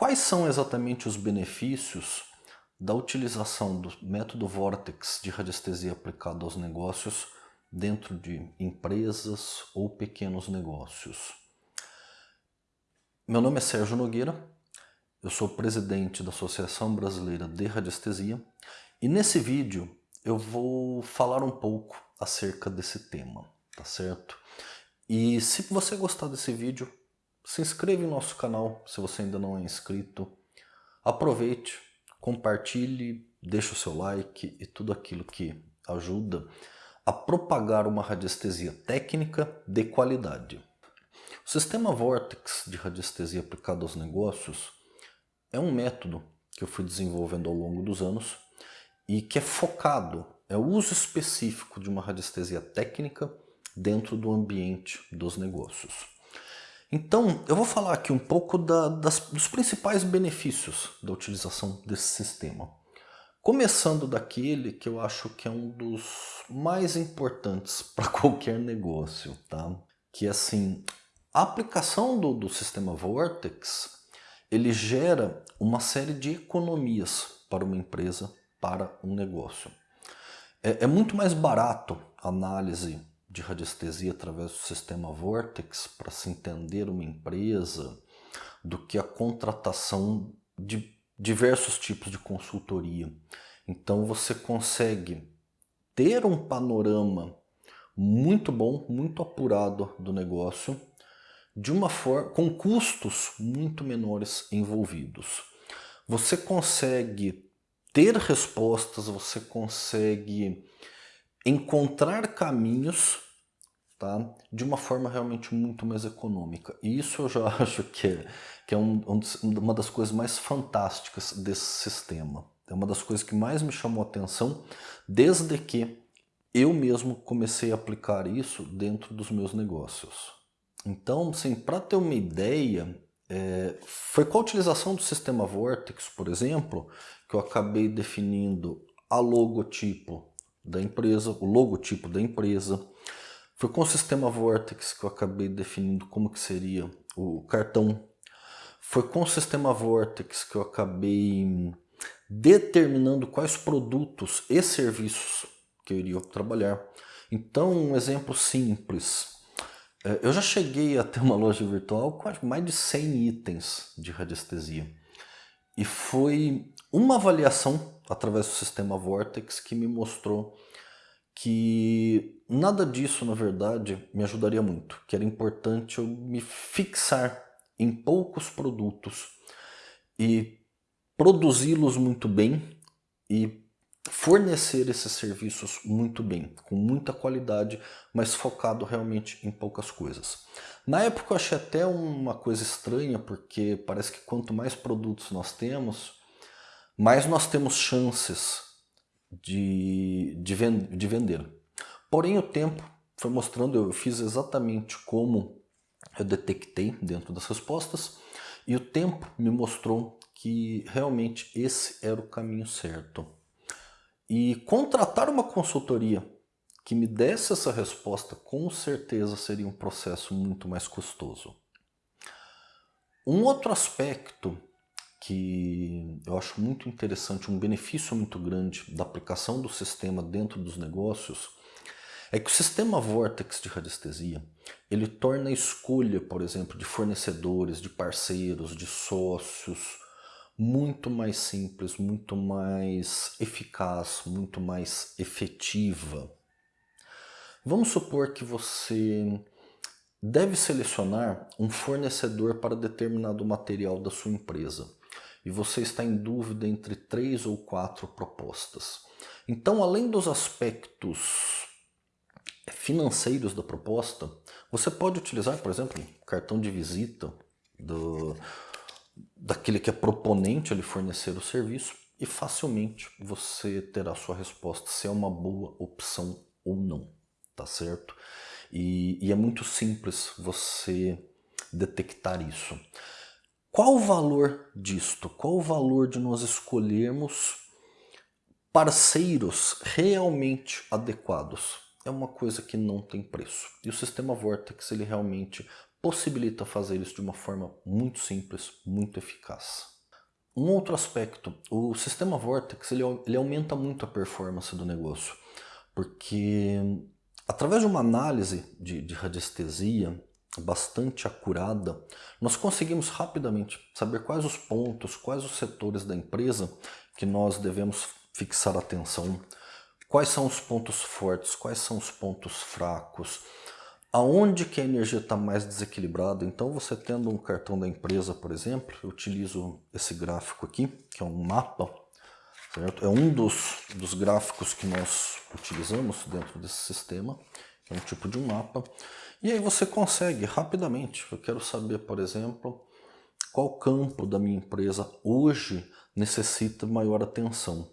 Quais são exatamente os benefícios da utilização do método Vortex de radiestesia aplicado aos negócios dentro de empresas ou pequenos negócios? Meu nome é Sérgio Nogueira, eu sou presidente da Associação Brasileira de Radiestesia e nesse vídeo eu vou falar um pouco acerca desse tema, tá certo? E se você gostar desse vídeo, se inscreva em nosso canal se você ainda não é inscrito. Aproveite, compartilhe, deixe o seu like e tudo aquilo que ajuda a propagar uma radiestesia técnica de qualidade. O sistema Vortex de radiestesia aplicado aos negócios é um método que eu fui desenvolvendo ao longo dos anos e que é focado, é o uso específico de uma radiestesia técnica dentro do ambiente dos negócios. Então, eu vou falar aqui um pouco da, das, dos principais benefícios da utilização desse sistema. Começando daquele que eu acho que é um dos mais importantes para qualquer negócio, tá? Que assim, a aplicação do, do sistema Vortex, ele gera uma série de economias para uma empresa, para um negócio. É, é muito mais barato a análise de radiestesia através do sistema Vortex para se entender uma empresa do que a contratação de diversos tipos de consultoria. Então você consegue ter um panorama muito bom, muito apurado do negócio, de uma forma com custos muito menores envolvidos. Você consegue ter respostas, você consegue encontrar caminhos tá, de uma forma realmente muito mais econômica. E isso eu já acho que é, que é um, um, uma das coisas mais fantásticas desse sistema. É uma das coisas que mais me chamou a atenção desde que eu mesmo comecei a aplicar isso dentro dos meus negócios. Então, assim, para ter uma ideia, é, foi com a utilização do sistema Vortex, por exemplo, que eu acabei definindo a logotipo da empresa, o logotipo da empresa. Foi com o sistema Vortex que eu acabei definindo como que seria o cartão. Foi com o sistema Vortex que eu acabei determinando quais produtos e serviços que eu iria trabalhar. Então, um exemplo simples. É, eu já cheguei a ter uma loja virtual com mais de 100 itens de radiestesia. E foi uma avaliação através do sistema Vortex que me mostrou que nada disso, na verdade, me ajudaria muito, que era importante eu me fixar em poucos produtos e produzi-los muito bem e fornecer esses serviços muito bem, com muita qualidade, mas focado realmente em poucas coisas. Na época eu achei até uma coisa estranha, porque parece que quanto mais produtos nós temos, mais nós temos chances de, de, de vender. Porém, o tempo foi mostrando, eu fiz exatamente como eu detectei dentro das respostas, e o tempo me mostrou que realmente esse era o caminho certo. E contratar uma consultoria que me desse essa resposta com certeza seria um processo muito mais custoso. Um outro aspecto que eu acho muito interessante, um benefício muito grande da aplicação do sistema dentro dos negócios, é que o sistema Vortex de radiestesia, ele torna a escolha, por exemplo, de fornecedores, de parceiros, de sócios, muito mais simples, muito mais eficaz, muito mais efetiva. Vamos supor que você deve selecionar um fornecedor para determinado material da sua empresa e você está em dúvida entre três ou quatro propostas. Então, além dos aspectos financeiros da proposta, você pode utilizar, por exemplo, cartão de visita do, daquele que é proponente a fornecer o serviço e facilmente você terá sua resposta se é uma boa opção ou não, tá certo? E, e é muito simples você detectar isso. Qual o valor disto? Qual o valor de nós escolhermos parceiros realmente adequados? É uma coisa que não tem preço. E o sistema Vortex ele realmente possibilita fazer isso de uma forma muito simples, muito eficaz. Um outro aspecto, o sistema Vortex ele, ele aumenta muito a performance do negócio, porque através de uma análise de, de radiestesia bastante acurada, nós conseguimos rapidamente saber quais os pontos, quais os setores da empresa que nós devemos fixar atenção, quais são os pontos fortes, quais são os pontos fracos, aonde que a energia está mais desequilibrada. Então você tendo um cartão da empresa, por exemplo, eu utilizo esse gráfico aqui, que é um mapa, certo? É um dos, dos gráficos que nós utilizamos dentro desse sistema, é um tipo de um mapa. E aí você consegue rapidamente, eu quero saber, por exemplo, qual campo da minha empresa hoje necessita maior atenção.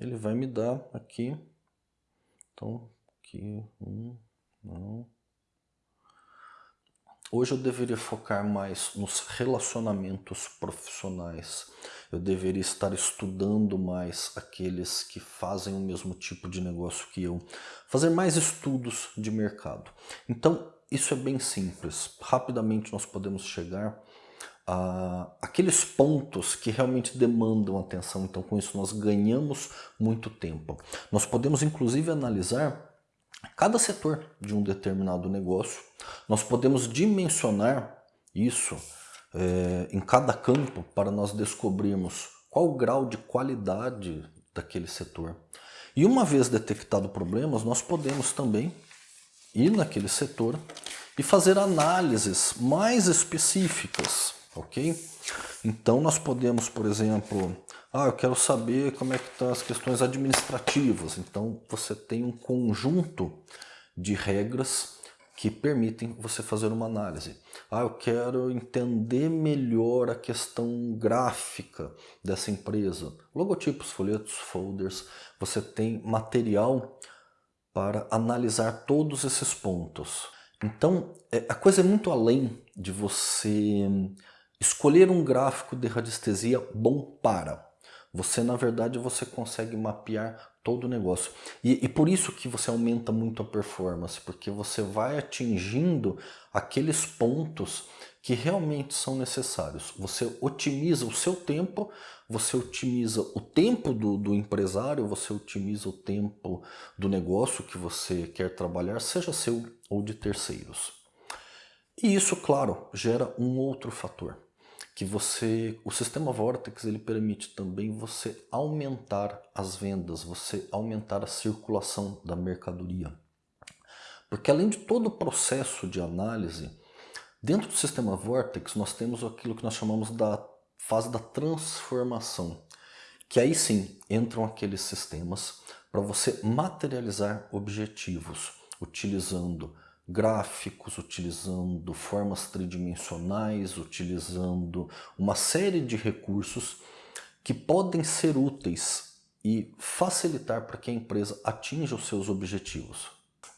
ele vai me dar aqui, então aqui, um, não. Hoje eu deveria focar mais nos relacionamentos profissionais. Eu deveria estar estudando mais aqueles que fazem o mesmo tipo de negócio que eu. Fazer mais estudos de mercado. Então, isso é bem simples. Rapidamente nós podemos chegar ah, aqueles pontos que realmente demandam atenção. Então, com isso, nós ganhamos muito tempo. Nós podemos, inclusive, analisar cada setor de um determinado negócio. Nós podemos dimensionar isso é, em cada campo para nós descobrirmos qual o grau de qualidade daquele setor. E uma vez detectado problemas, nós podemos também ir naquele setor e fazer análises mais específicas ok? Então nós podemos, por exemplo, ah, eu quero saber como é que estão as questões administrativas. Então você tem um conjunto de regras que permitem você fazer uma análise. Ah, eu quero entender melhor a questão gráfica dessa empresa. Logotipos, folhetos, folders. Você tem material para analisar todos esses pontos. Então, é, a coisa é muito além de você Escolher um gráfico de radiestesia bom para. Você, na verdade, você consegue mapear todo o negócio. E, e, por isso que você aumenta muito a performance, porque você vai atingindo aqueles pontos que realmente são necessários. Você otimiza o seu tempo, você otimiza o tempo do, do empresário, você otimiza o tempo do negócio que você quer trabalhar, seja seu ou de terceiros. E isso, claro, gera um outro fator que você, o sistema Vortex ele permite também você aumentar as vendas, você aumentar a circulação da mercadoria. Porque além de todo o processo de análise, dentro do sistema Vortex nós temos aquilo que nós chamamos da fase da transformação, que aí sim entram aqueles sistemas para você materializar objetivos, utilizando gráficos, utilizando formas tridimensionais, utilizando uma série de recursos que podem ser úteis e facilitar para que a empresa atinja os seus objetivos.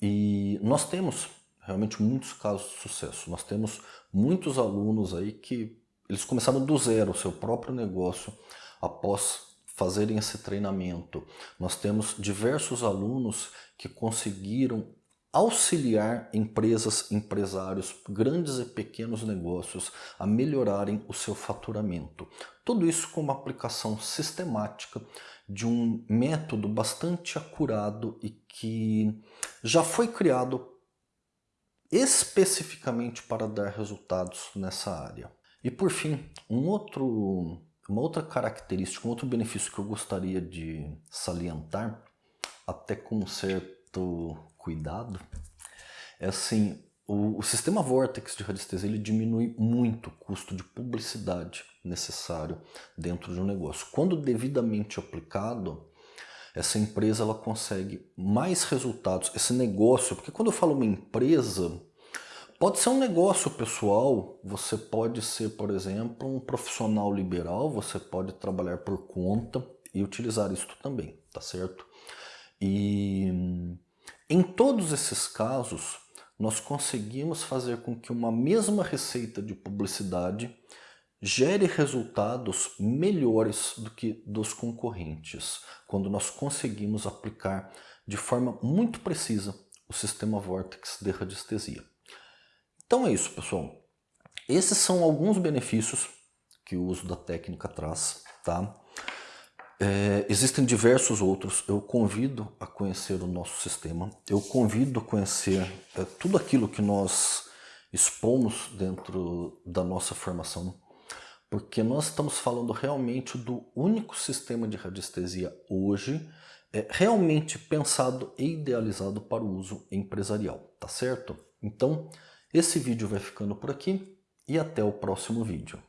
E nós temos realmente muitos casos de sucesso. Nós temos muitos alunos aí que eles começaram do zero o seu próprio negócio após fazerem esse treinamento. Nós temos diversos alunos que conseguiram auxiliar empresas, empresários, grandes e pequenos negócios a melhorarem o seu faturamento. Tudo isso com uma aplicação sistemática de um método bastante acurado e que já foi criado especificamente para dar resultados nessa área. E por fim, um outro, uma outra característica, um outro benefício que eu gostaria de salientar, até com um certo cuidado, é assim, o, o sistema Vortex de radiestesia ele diminui muito o custo de publicidade necessário dentro de um negócio. Quando devidamente aplicado, essa empresa ela consegue mais resultados, esse negócio, porque quando eu falo uma empresa, pode ser um negócio pessoal, você pode ser, por exemplo, um profissional liberal, você pode trabalhar por conta e utilizar isto também, tá certo? E em todos esses casos, nós conseguimos fazer com que uma mesma receita de publicidade gere resultados melhores do que dos concorrentes, quando nós conseguimos aplicar de forma muito precisa o sistema Vortex de radiestesia. Então é isso, pessoal. Esses são alguns benefícios que o uso da técnica traz, tá? É, existem diversos outros, eu convido a conhecer o nosso sistema, eu convido a conhecer é, tudo aquilo que nós expomos dentro da nossa formação, porque nós estamos falando realmente do único sistema de radiestesia hoje é, realmente pensado e idealizado para o uso empresarial, tá certo? Então, esse vídeo vai ficando por aqui e até o próximo vídeo.